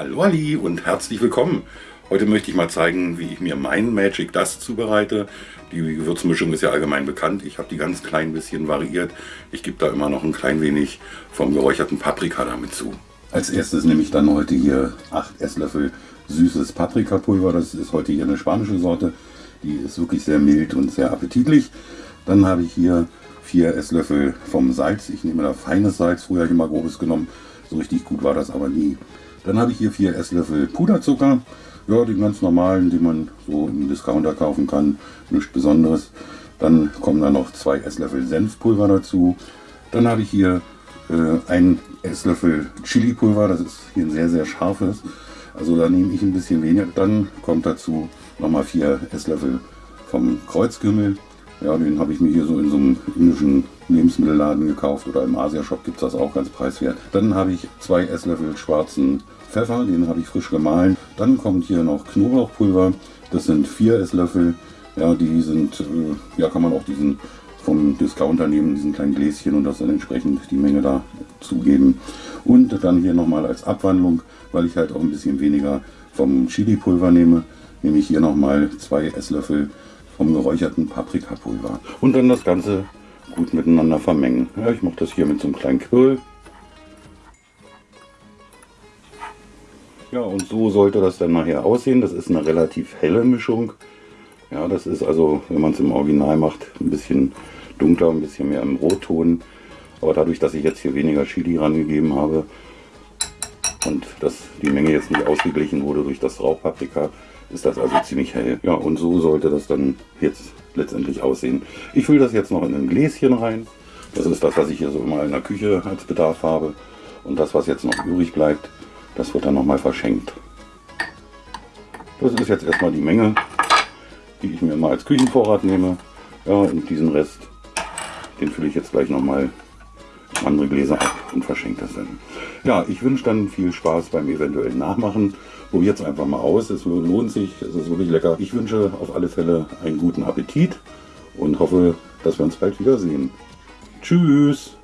Hallo Ali und herzlich willkommen. Heute möchte ich mal zeigen, wie ich mir mein Magic Dust zubereite. Die Gewürzmischung ist ja allgemein bekannt. Ich habe die ganz klein bisschen variiert. Ich gebe da immer noch ein klein wenig vom geräucherten Paprika damit zu. Als erstes nehme ich dann heute hier 8 Esslöffel süßes Paprikapulver. Das ist heute hier eine spanische Sorte. Die ist wirklich sehr mild und sehr appetitlich. Dann habe ich hier 4 Esslöffel vom Salz. Ich nehme da feines Salz. Früher habe ich immer grobes genommen. So richtig gut war das aber nie. Dann habe ich hier vier Esslöffel Puderzucker. Ja, den ganz normalen, den man so im Discounter kaufen kann. Nichts Besonderes. Dann kommen da noch zwei Esslöffel Senfpulver dazu. Dann habe ich hier äh, ein Esslöffel Chili-Pulver. Das ist hier ein sehr, sehr scharfes. Also da nehme ich ein bisschen weniger. Dann kommt dazu nochmal vier Esslöffel vom Kreuzkümmel. Ja, den habe ich mir hier so in so einem indischen Lebensmittelladen gekauft oder im Asia-Shop gibt es das auch ganz preiswert. Dann habe ich zwei Esslöffel schwarzen Pfeffer, den habe ich frisch gemahlen. Dann kommt hier noch Knoblauchpulver, das sind vier Esslöffel. Ja, die sind, äh, ja, kann man auch diesen vom Discounter nehmen, diesen kleinen Gläschen und das dann entsprechend die Menge da zugeben. Und dann hier nochmal als Abwandlung, weil ich halt auch ein bisschen weniger vom Chili-Pulver nehme, nehme ich hier nochmal zwei Esslöffel vom geräucherten Paprikapulver. Und dann das Ganze gut miteinander vermengen. Ja, ich mache das hier mit so einem kleinen Quirl. Ja, und so sollte das dann nachher aussehen. Das ist eine relativ helle Mischung. Ja, das ist also, wenn man es im Original macht, ein bisschen dunkler, ein bisschen mehr im Rotton. Aber dadurch, dass ich jetzt hier weniger Chili rangegeben habe und dass die Menge jetzt nicht ausgeglichen wurde durch das Rauchpaprika, ist das also ziemlich hell. Ja, und so sollte das dann jetzt letztendlich aussehen. Ich fülle das jetzt noch in ein Gläschen rein. Das ist das, was ich hier so immer in der Küche als Bedarf habe. Und das, was jetzt noch übrig bleibt, das wird dann nochmal verschenkt. Das ist jetzt erstmal die Menge, die ich mir mal als Küchenvorrat nehme. Ja, und diesen Rest, den fülle ich jetzt gleich nochmal andere Gläser ab und verschenkt das dann. Ja, ich wünsche dann viel Spaß beim eventuellen Nachmachen. Probiert es einfach mal aus, es lohnt sich, es ist wirklich lecker. Ich wünsche auf alle Fälle einen guten Appetit und hoffe, dass wir uns bald wiedersehen. Tschüss!